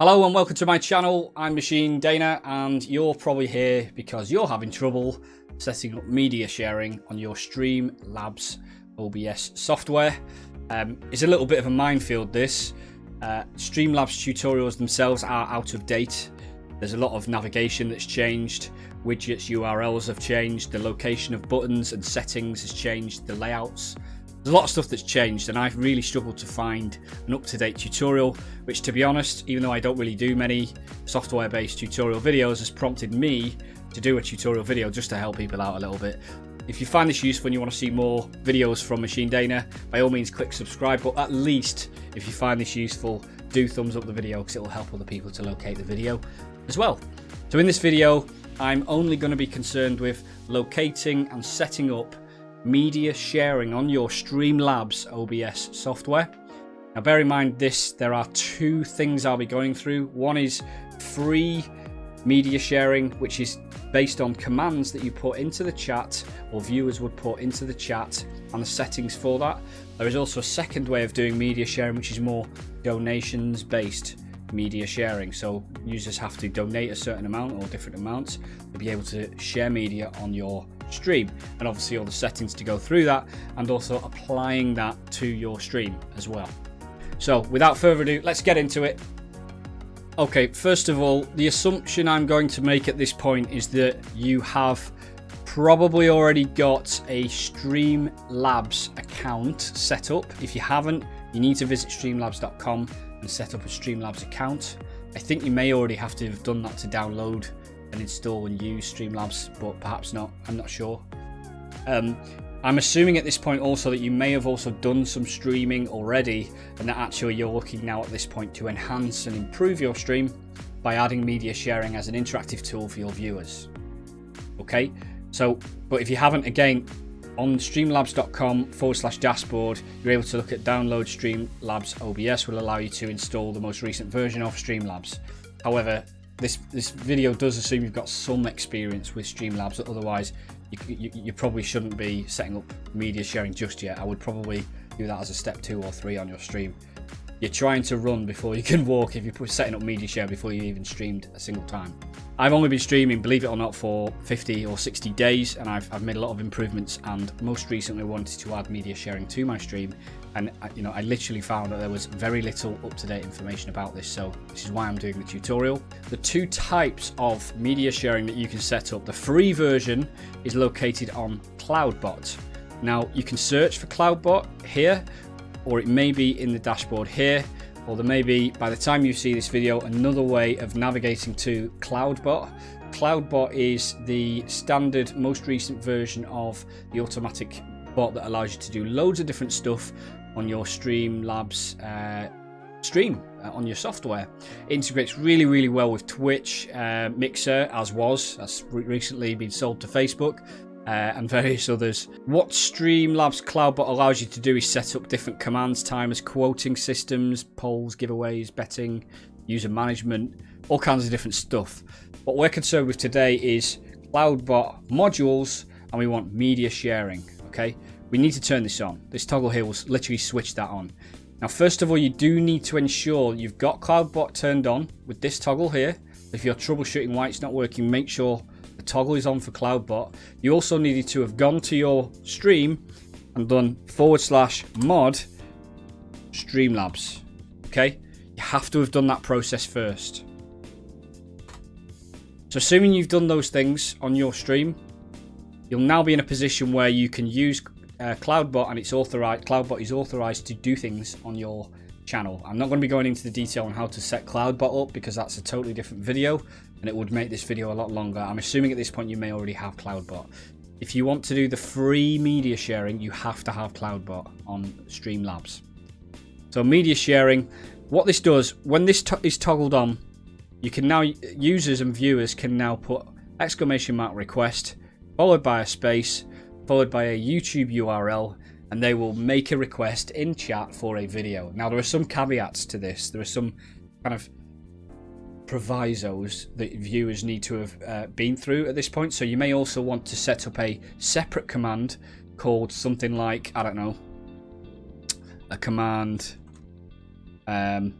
Hello and welcome to my channel. I'm Machine Dana and you're probably here because you're having trouble setting up media sharing on your Streamlabs OBS software. Um, it's a little bit of a minefield this. Uh, Streamlabs tutorials themselves are out of date. There's a lot of navigation that's changed, widgets URLs have changed, the location of buttons and settings has changed, the layouts there's a lot of stuff that's changed and I've really struggled to find an up-to-date tutorial, which to be honest, even though I don't really do many software-based tutorial videos, has prompted me to do a tutorial video just to help people out a little bit. If you find this useful and you want to see more videos from Machine Dana, by all means click subscribe, but at least if you find this useful, do thumbs up the video because it will help other people to locate the video as well. So in this video, I'm only going to be concerned with locating and setting up media sharing on your Streamlabs OBS software. Now bear in mind this, there are two things I'll be going through. One is free media sharing, which is based on commands that you put into the chat or viewers would put into the chat and the settings for that. There is also a second way of doing media sharing, which is more donations based media sharing. So users have to donate a certain amount or different amounts to be able to share media on your stream and obviously all the settings to go through that and also applying that to your stream as well. So without further ado, let's get into it. Okay, first of all, the assumption I'm going to make at this point is that you have probably already got a Streamlabs account set up. If you haven't, you need to visit streamlabs.com and set up a Streamlabs account. I think you may already have to have done that to download and install and use Streamlabs, but perhaps not. I'm not sure. Um, I'm assuming at this point also that you may have also done some streaming already and that actually you're looking now at this point to enhance and improve your stream by adding media sharing as an interactive tool for your viewers. Okay, so, but if you haven't, again, on streamlabs.com forward slash dashboard, you're able to look at download Streamlabs OBS, will allow you to install the most recent version of Streamlabs. However, this this video does assume you've got some experience with Streamlabs, otherwise you, you, you, probably shouldn't be setting up media sharing just yet. I would probably do that as a step two or three on your stream. You're trying to run before you can walk if you're setting up media share before you even streamed a single time. I've only been streaming, believe it or not, for 50 or 60 days, and I've, I've made a lot of improvements. And most recently, wanted to add media sharing to my stream, and uh, you know, I literally found that there was very little up-to-date information about this. So this is why I'm doing the tutorial. The two types of media sharing that you can set up. The free version is located on Cloudbot. Now you can search for Cloudbot here, or it may be in the dashboard here or there may be, by the time you see this video, another way of navigating to CloudBot. CloudBot is the standard, most recent version of the automatic bot that allows you to do loads of different stuff on your Streamlabs uh, stream uh, on your software. Integrates really, really well with Twitch, uh, Mixer, as was, that's recently been sold to Facebook uh, and various others. What Streamlabs CloudBot allows you to do is set up different commands, timers, quoting systems, polls, giveaways, betting, user management, all kinds of different stuff. What we're concerned with today is CloudBot modules and we want media sharing, okay? We need to turn this on. This toggle here will literally switch that on. Now, first of all, you do need to ensure you've got CloudBot turned on with this toggle here. If you're troubleshooting why it's not working, make sure toggle is on for CloudBot. You also needed to have gone to your stream and done forward slash mod Streamlabs. Okay? You have to have done that process first. So assuming you've done those things on your stream, you'll now be in a position where you can use uh, CloudBot and it's authorized. CloudBot is authorized to do things on your channel. I'm not going to be going into the detail on how to set CloudBot up because that's a totally different video and it would make this video a lot longer. I'm assuming at this point you may already have CloudBot. If you want to do the free media sharing, you have to have CloudBot on Streamlabs. So media sharing, what this does, when this is toggled on, you can now, users and viewers can now put exclamation mark request, followed by a space, followed by a YouTube URL, and they will make a request in chat for a video. Now there are some caveats to this. There are some kind of provisos that viewers need to have uh, been through at this point. So you may also want to set up a separate command called something like, I don't know, a command um,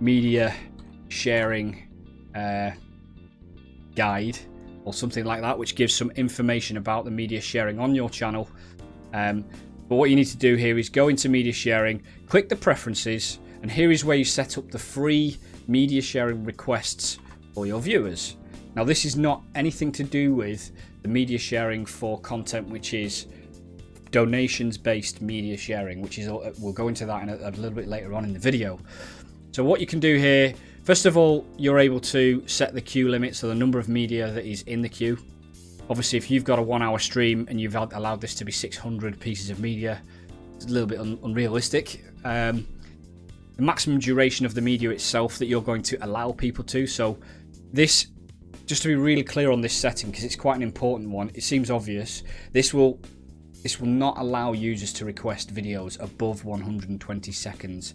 media sharing uh, guide or something like that, which gives some information about the media sharing on your channel. Um, but what you need to do here is go into media sharing, click the preferences, and here is where you set up the free media sharing requests for your viewers. Now, this is not anything to do with the media sharing for content which is donations based media sharing, which is, we'll go into that in a, a little bit later on in the video. So, what you can do here, first of all, you're able to set the queue limit, so the number of media that is in the queue. Obviously, if you've got a one hour stream and you've allowed this to be 600 pieces of media, it's a little bit un unrealistic. Um, the maximum duration of the media itself that you're going to allow people to. So, this, just to be really clear on this setting, because it's quite an important one, it seems obvious. This will this will not allow users to request videos above 120 seconds.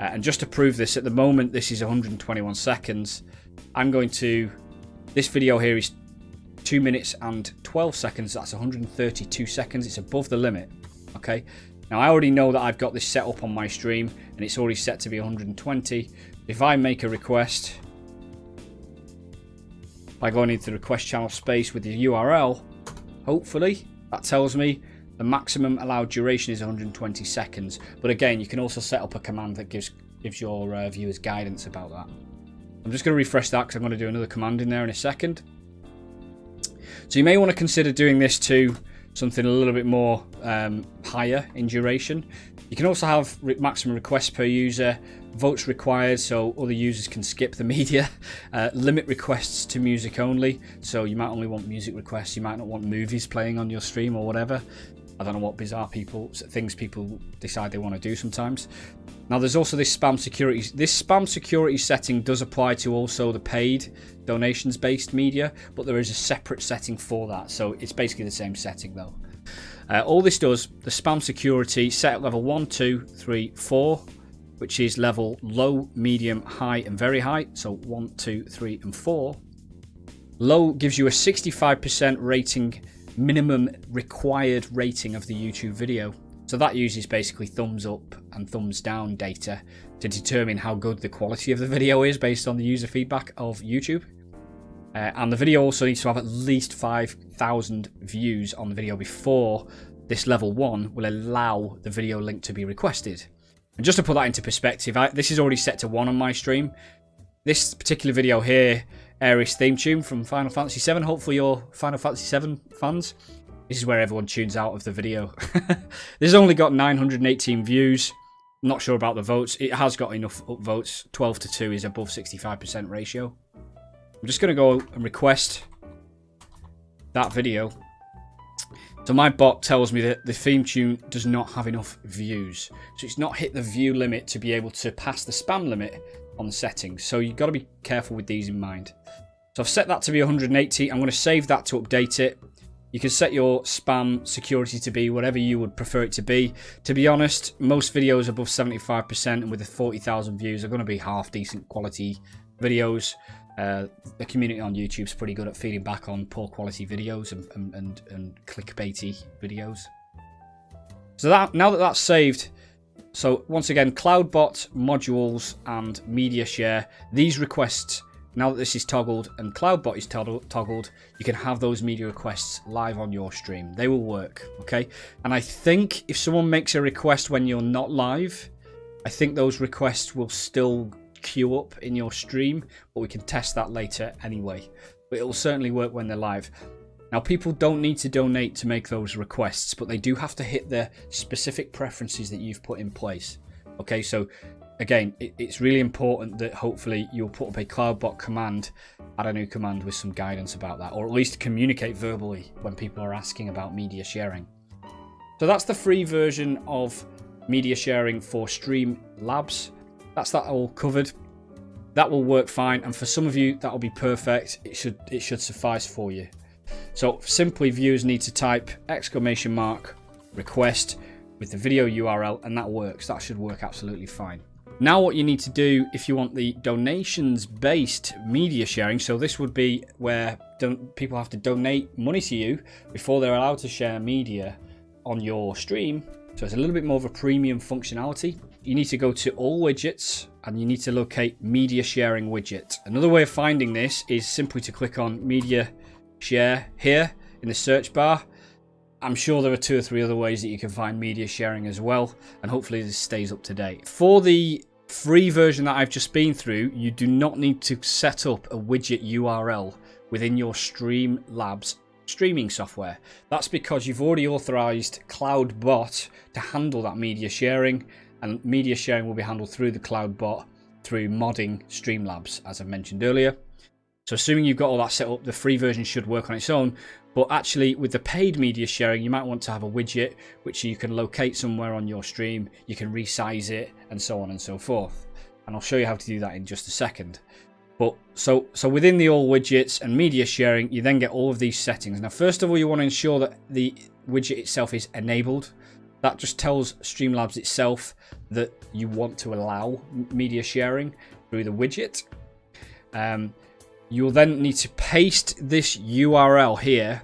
Uh, and just to prove this, at the moment this is 121 seconds. I'm going to, this video here is 2 minutes and 12 seconds, that's 132 seconds, it's above the limit, okay? Now I already know that I've got this set up on my stream and it's already set to be 120. If I make a request by going into the request channel space with the URL, hopefully that tells me the maximum allowed duration is 120 seconds. But again, you can also set up a command that gives gives your uh, viewers guidance about that. I'm just going to refresh that because I'm going to do another command in there in a second. So you may want to consider doing this to something a little bit more um, higher in duration. You can also have re maximum requests per user, votes required so other users can skip the media, uh, limit requests to music only, so you might only want music requests, you might not want movies playing on your stream or whatever. I don't know what bizarre people things people decide they want to do sometimes. Now there's also this spam security. This spam security setting does apply to also the paid donations based media, but there is a separate setting for that. So it's basically the same setting though. Uh, all this does, the spam security set at level 1, 2, 3, 4, which is level low, medium, high and very high. So 1, 2, 3 and 4. Low gives you a 65% rating minimum required rating of the YouTube video. So that uses basically thumbs up and thumbs down data to determine how good the quality of the video is based on the user feedback of YouTube. Uh, and the video also needs to have at least 5,000 views on the video before this level 1 will allow the video link to be requested. And just to put that into perspective, I, this is already set to 1 on my stream. This particular video here Aeris theme tune from Final Fantasy VII. Hopefully you're Final Fantasy VII fans. This is where everyone tunes out of the video. this has only got 918 views. I'm not sure about the votes. It has got enough votes. 12 to 2 is above 65% ratio. I'm just going to go and request that video. So my bot tells me that the theme tune does not have enough views. So it's not hit the view limit to be able to pass the spam limit on the settings. So you've got to be careful with these in mind. So I've set that to be 180. I'm going to save that to update it. You can set your spam security to be whatever you would prefer it to be. To be honest, most videos above 75% and with the 40,000 views are going to be half decent quality videos. Uh, the community on YouTube is pretty good at feeding back on poor quality videos and, and, and, and clickbaity videos. So that now that that's saved, so once again, CloudBot, modules, and media share. These requests, now that this is toggled and CloudBot is toggled, you can have those media requests live on your stream. They will work, okay? And I think if someone makes a request when you're not live, I think those requests will still queue up in your stream, but we can test that later anyway. But it will certainly work when they're live. Now, people don't need to donate to make those requests, but they do have to hit the specific preferences that you've put in place. Okay, so again, it, it's really important that hopefully you'll put up a CloudBot command, add a new command with some guidance about that, or at least communicate verbally when people are asking about media sharing. So that's the free version of media sharing for Stream Labs. That's that all covered. That will work fine, and for some of you, that will be perfect. It should it should suffice for you. So simply viewers need to type exclamation mark request with the video URL and that works. That should work absolutely fine. Now what you need to do if you want the donations based media sharing, so this would be where people have to donate money to you before they're allowed to share media on your stream. So it's a little bit more of a premium functionality. you need to go to all widgets and you need to locate media sharing widget. Another way of finding this is simply to click on media share here in the search bar. I'm sure there are two or three other ways that you can find media sharing as well, and hopefully this stays up to date. For the free version that I've just been through, you do not need to set up a widget URL within your Streamlabs streaming software. That's because you've already authorized CloudBot to handle that media sharing, and media sharing will be handled through the CloudBot through modding Streamlabs, as I mentioned earlier. So assuming you've got all that set up, the free version should work on its own. But actually, with the paid media sharing, you might want to have a widget which you can locate somewhere on your stream. You can resize it and so on and so forth. And I'll show you how to do that in just a second. But so so within the all widgets and media sharing, you then get all of these settings. Now, first of all, you want to ensure that the widget itself is enabled. That just tells Streamlabs itself that you want to allow media sharing through the widget. Um, You'll then need to paste this URL here,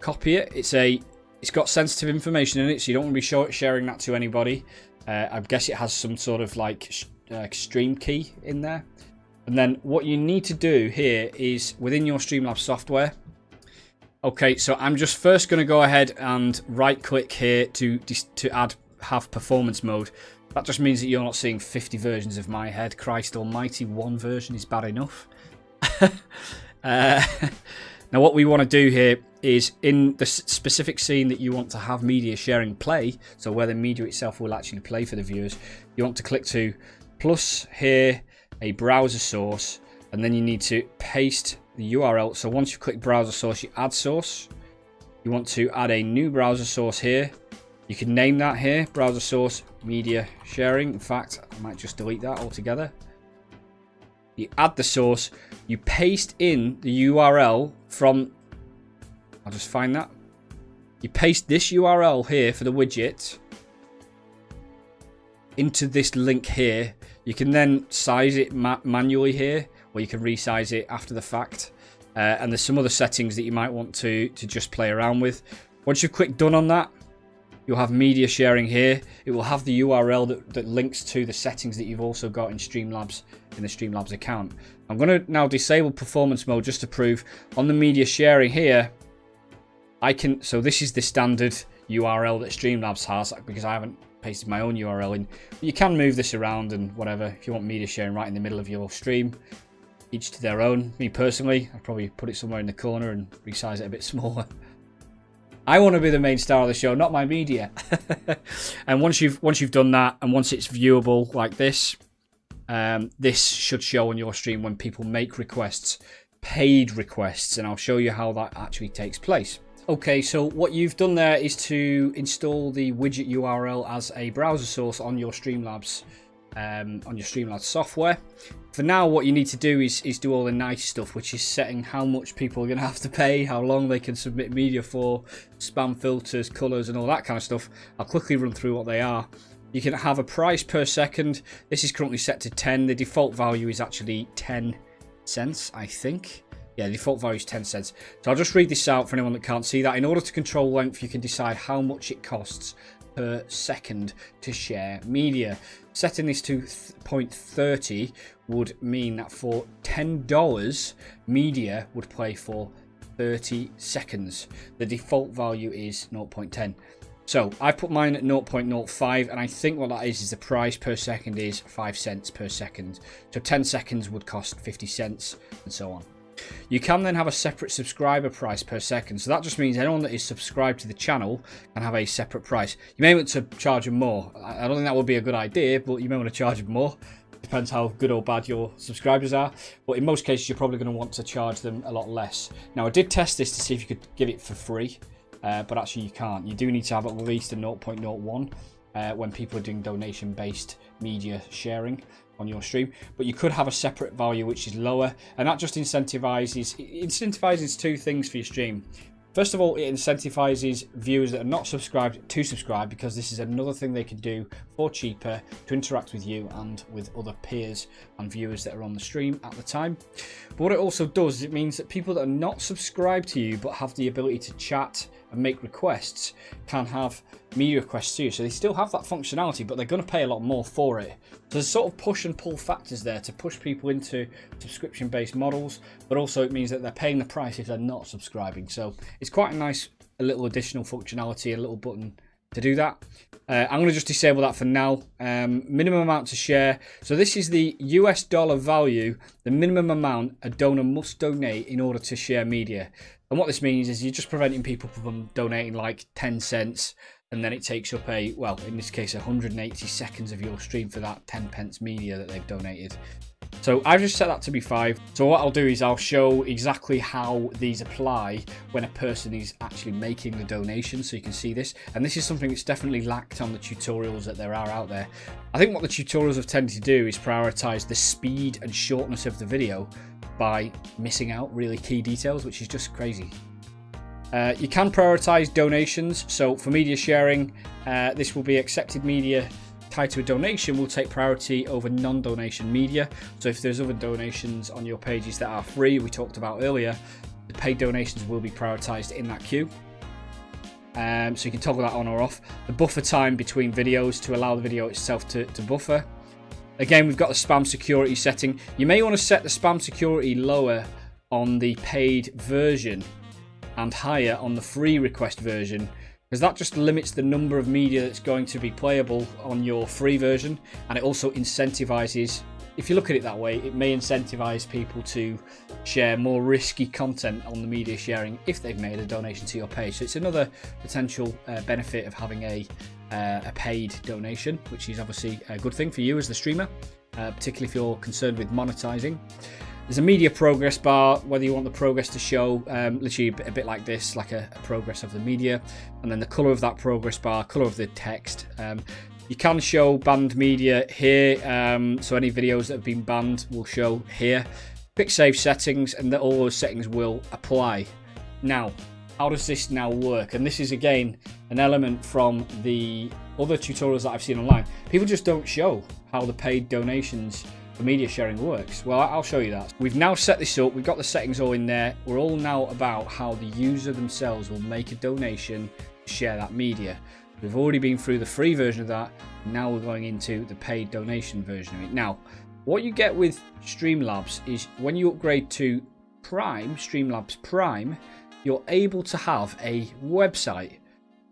copy it. It's a, it's got sensitive information in it, so you don't want to be sharing that to anybody. Uh, I guess it has some sort of like uh, stream key in there. And then what you need to do here is within your Streamlabs software. Okay, so I'm just first going to go ahead and right click here to to add have performance mode. That just means that you're not seeing 50 versions of my head. Christ almighty, one version is bad enough. uh, now, what we want to do here is in the specific scene that you want to have media sharing play, so where the media itself will actually play for the viewers, you want to click to plus here a browser source, and then you need to paste the URL. So once you click browser source, you add source. You want to add a new browser source here. You can name that here, browser source media sharing. In fact, I might just delete that altogether you add the source, you paste in the URL from, I'll just find that. You paste this URL here for the widget into this link here. You can then size it ma manually here, or you can resize it after the fact. Uh, and there's some other settings that you might want to, to just play around with. Once you've clicked done on that, You'll have media sharing here. It will have the URL that, that links to the settings that you've also got in Streamlabs in the Streamlabs account. I'm going to now disable performance mode just to prove on the media sharing here. I can so this is the standard URL that Streamlabs has because I haven't pasted my own URL in. But you can move this around and whatever if you want media sharing right in the middle of your stream. Each to their own. Me personally, I'd probably put it somewhere in the corner and resize it a bit smaller. I want to be the main star of the show, not my media. and once you've once you've done that, and once it's viewable like this, um, this should show on your stream when people make requests, paid requests, and I'll show you how that actually takes place. Okay, so what you've done there is to install the widget URL as a browser source on your Streamlabs um, on your Streamlabs software. For now, what you need to do is, is do all the nice stuff, which is setting how much people are going to have to pay, how long they can submit media for, spam filters, colours, and all that kind of stuff. I'll quickly run through what they are. You can have a price per second. This is currently set to 10. The default value is actually 10 cents, I think. Yeah, the default value is 10 cents. So I'll just read this out for anyone that can't see that. In order to control length, you can decide how much it costs per second to share media. Setting this to 0.30 would mean that for $10, media would play for 30 seconds. The default value is 0.10. So I put mine at 0.05 and I think what that is is the price per second is 5 cents per second. So 10 seconds would cost 50 cents and so on. You can then have a separate subscriber price per second. So that just means anyone that is subscribed to the channel can have a separate price. You may want to charge them more. I don't think that would be a good idea, but you may want to charge them more. Depends how good or bad your subscribers are. But in most cases, you're probably going to want to charge them a lot less. Now, I did test this to see if you could give it for free. Uh, but actually you can't. You do need to have at least a 0.01 uh, when people are doing donation-based media sharing on your stream. But you could have a separate value which is lower, and that just incentivizes incentivizes two things for your stream. First of all, it incentivizes viewers that are not subscribed to subscribe because this is another thing they can do for cheaper to interact with you and with other peers and viewers that are on the stream at the time. But what it also does, it means that people that are not subscribed to you but have the ability to chat and make requests can have media requests too. So they still have that functionality, but they're going to pay a lot more for it. So there's sort of push and pull factors there to push people into subscription based models, but also it means that they're paying the price if they're not subscribing. So it's quite a nice a little additional functionality, a little button to do that. Uh, I'm going to just disable that for now. Um, minimum amount to share. So this is the US dollar value, the minimum amount a donor must donate in order to share media. And what this means is you're just preventing people from donating like 10 cents and then it takes up a, well, in this case, 180 seconds of your stream for that 10 pence media that they've donated. So I've just set that to be 5. So what I'll do is I'll show exactly how these apply when a person is actually making the donation so you can see this. And this is something that's definitely lacked on the tutorials that there are out there. I think what the tutorials have tended to do is prioritize the speed and shortness of the video by missing out really key details, which is just crazy. Uh, you can prioritize donations. So for media sharing, uh, this will be accepted media tied to a donation will take priority over non-donation media. So if there's other donations on your pages that are free, we talked about earlier, the paid donations will be prioritized in that queue. Um, so you can toggle that on or off. The buffer time between videos to allow the video itself to, to buffer. Again, we've got the spam security setting. You may want to set the spam security lower on the paid version and higher on the free request version because that just limits the number of media that's going to be playable on your free version and it also incentivizes if you look at it that way it may incentivize people to share more risky content on the media sharing if they've made a donation to your page so it's another potential uh, benefit of having a uh, a paid donation, which is obviously a good thing for you as the streamer, uh, particularly if you're concerned with monetizing. There's a media progress bar, whether you want the progress to show um, literally a bit, like this, like a, a, progress of the media, and then the color of that progress bar, color of the text. Um, you can show banned media here, um, so any videos that have been banned will show here. Quick save settings, and all those settings will apply. Now, how does this now work? And this is again an element from the other tutorials that I've seen online. People just don't show how the paid donations for media sharing works. Well, I'll show you that. We've now set this up. We've got the settings all in there. We're all now about how the user themselves will make a donation to share that media. We've already been through the free version of that. Now we're going into the paid donation version of it. Now, what you get with Streamlabs is when you upgrade to Prime, Streamlabs Prime, you're able to have a website.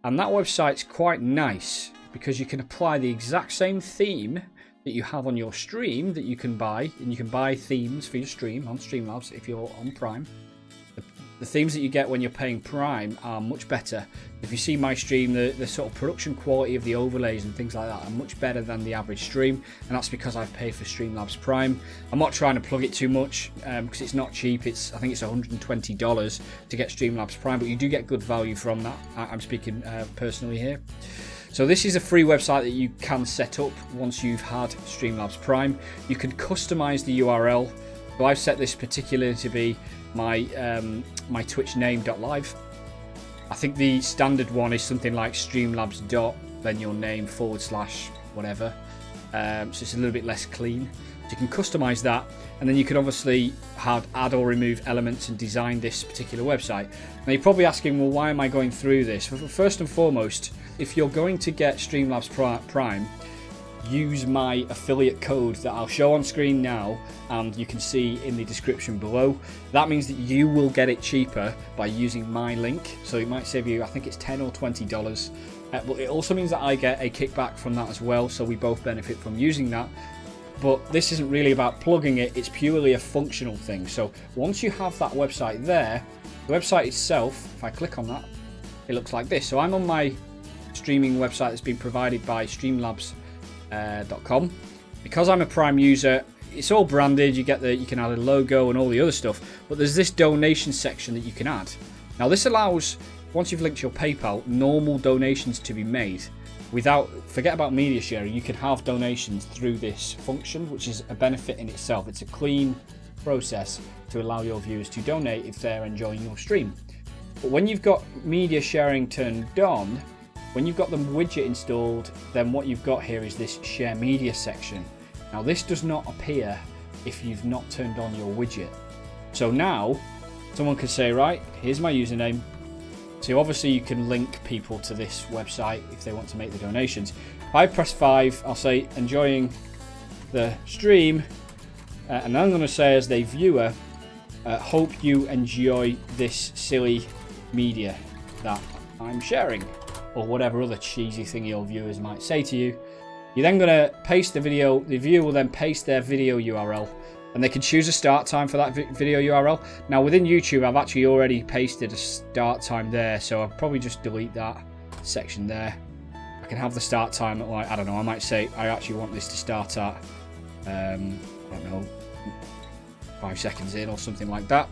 And that website's quite nice because you can apply the exact same theme that you have on your stream that you can buy. And you can buy themes for your stream on Streamlabs if you're on Prime. The themes that you get when you're paying Prime are much better. If you see my stream, the, the sort of production quality of the overlays and things like that are much better than the average stream, and that's because I've paid for Streamlabs Prime. I'm not trying to plug it too much because um, it's not cheap. It's I think it's $120 to get Streamlabs Prime, but you do get good value from that. I'm speaking uh, personally here. So this is a free website that you can set up once you've had Streamlabs Prime. You can customize the URL. So I've set this particularly to be my um, my Twitch name.live. I think the standard one is something like Streamlabs dot then your name forward slash whatever. Um, so it's a little bit less clean. So you can customize that, and then you can obviously have add or remove elements and design this particular website. Now you're probably asking, well, why am I going through this? First and foremost, if you're going to get Streamlabs Prime, use my affiliate code that I'll show on screen now and you can see in the description below. That means that you will get it cheaper by using my link. So it might save you, I think it's 10 or $20. Uh, but it also means that I get a kickback from that as well. So we both benefit from using that. But this isn't really about plugging it, it's purely a functional thing. So once you have that website there, the website itself, if I click on that, it looks like this. So I'm on my streaming website that's been provided by streamlabs.com. uh, Because I'm a Prime user, it's all branded. You get the you can add a logo and all the other stuff, but there's this donation section that you can add. Now this allows once you've linked your PayPal, normal donations to be made without forget about media sharing. You can have donations through this function, which is a benefit in itself. It's a clean process to allow your viewers to donate if they're enjoying your stream. But when you've got media sharing turned on, when you've got the widget installed, then what you've got here is this share media section. Now this does not appear if you've not turned on your widget. So now someone could say, right, here's my username. So obviously you can link people to this website if they want to make the donations. If I press 5, I'll say enjoying the stream. Uh, and I'm going to say as the viewer, uh, hope you enjoy this silly media that I'm sharing. Or whatever other cheesy thing your viewers might say to you. You're then going to paste the video. The viewer will then paste their video URL and they can choose a start time for that video URL. Now within YouTube, I've actually already pasted a start time there, so I'll probably just delete that section there. I can have the start time at like, I don't know, I might say I actually want this to start at, um, I don't know, five seconds in or something like that.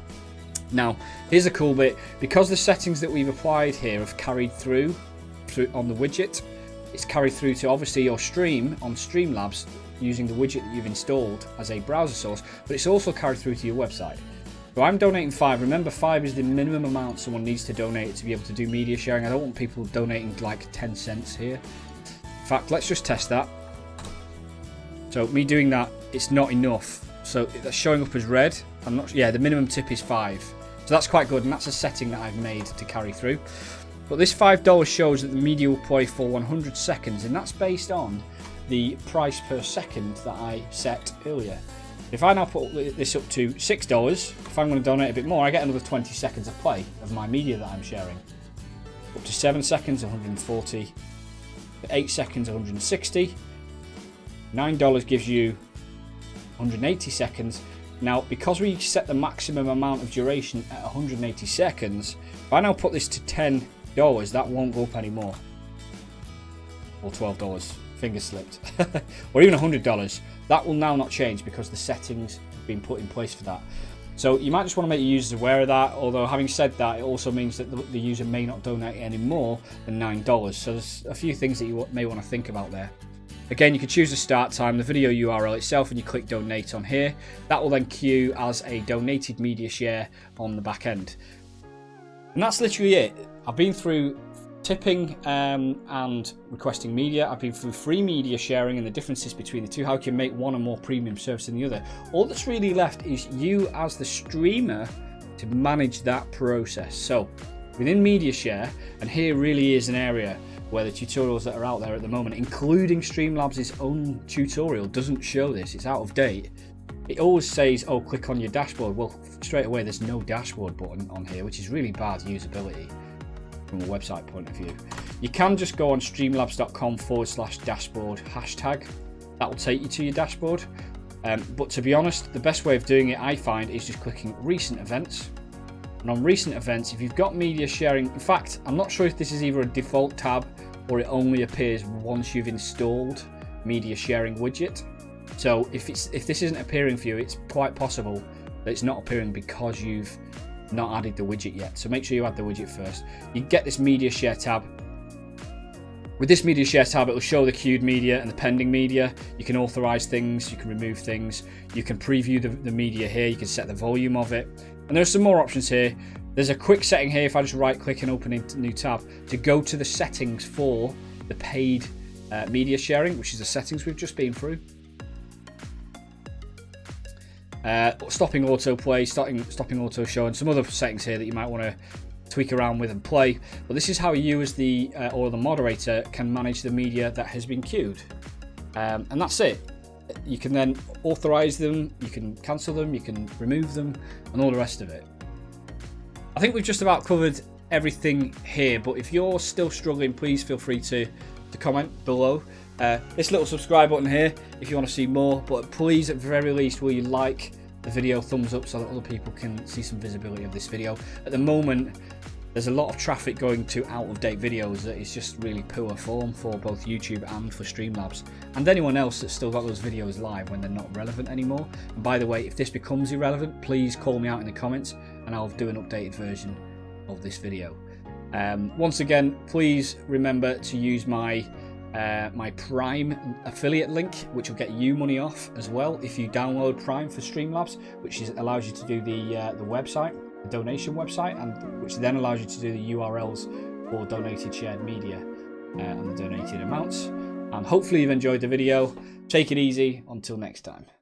Now, here's a cool bit. Because the settings that we've applied here have carried through, through on the widget, it's carried through to obviously your stream on Streamlabs using the widget that you've installed as a browser source, but it's also carried through to your website. So I'm donating five. Remember, five is the minimum amount someone needs to donate to be able to do media sharing. I don't want people donating like 10 cents here. In fact, let's just test that. So me doing that, it's not enough. So that's showing up as red. I'm not. Yeah, the minimum tip is five. So that's quite good, and that's a setting that I've made to carry through. But this $5 shows that the media will play for 100 seconds, and that's based on the price per second that I set earlier. If I now put this up to $6, if I'm going to donate a bit more, I get another 20 seconds of play of my media that I'm sharing. Up to 7 seconds, 140. 8 seconds, 160. $9 gives you 180 seconds. Now, because we set the maximum amount of duration at 180 seconds, if I now put this to $10, that won't go up anymore. Or $12 finger slipped, or even $100, that will now not change because the settings have been put in place for that. So you might just want to make your users aware of that, although having said that, it also means that the, the user may not donate any more than $9. So there's a few things that you may want to think about there. Again, you can choose the start time, the video URL itself, and you click donate on here. That will then queue as a donated media share on the back end. And that's literally it. I've been through tipping um, and requesting media. I've been through free media sharing and the differences between the two, how you can make one a more premium service than the other. All that's really left is you as the streamer to manage that process. So within media share, and here really is an area where the tutorials that are out there at the moment, including Streamlabs' own tutorial, doesn't show this, it's out of date. It always says, oh, click on your dashboard. Well, straight away, there's no dashboard button on here, which is really bad usability from a website point of view. You can just go on streamlabs.com forward slash dashboard hashtag. That will take you to your dashboard. Um, but to be honest, the best way of doing it, I find, is just clicking recent events. And on recent events, if you've got media sharing, in fact, I'm not sure if this is either a default tab or it only appears once you've installed media sharing widget. So if it's if this isn't appearing for you, it's quite possible that it's not appearing because you've not added the widget yet. So make sure you add the widget first. You get this media share tab. With this media share tab, it will show the queued media and the pending media. You can authorize things, you can remove things, you can preview the, the media here, you can set the volume of it. And there are some more options here. There's a quick setting here, if I just right click and open a new tab, to go to the settings for the paid uh, media sharing, which is the settings we've just been through. Uh, stopping autoplay, stopping, stopping auto show, and some other settings here that you might want to tweak around with and play. But this is how you as the uh, or the moderator can manage the media that has been queued. Um, and that's it. You can then authorize them, you can cancel them, you can remove them, and all the rest of it. I think we've just about covered everything here, but if you're still struggling, please feel free to, to comment below. Uh, this little subscribe button here if you want to see more, but please at very least will you like the video, thumbs up so that other people can see some visibility of this video. At the moment, there's a lot of traffic going to out-of-date videos that is just really poor form for both YouTube and for Streamlabs. And anyone else that's still got those videos live when they're not relevant anymore. And by the way, if this becomes irrelevant, please call me out in the comments and I'll do an updated version of this video. Um, once again, please remember to use my uh, my Prime affiliate link, which will get you money off as well if you download Prime for Streamlabs, which is, allows you to do the uh, the website, the donation website, and which then allows you to do the URLs for donated shared media uh, and the donated amounts. And hopefully you've enjoyed the video. Take it easy. Until next time.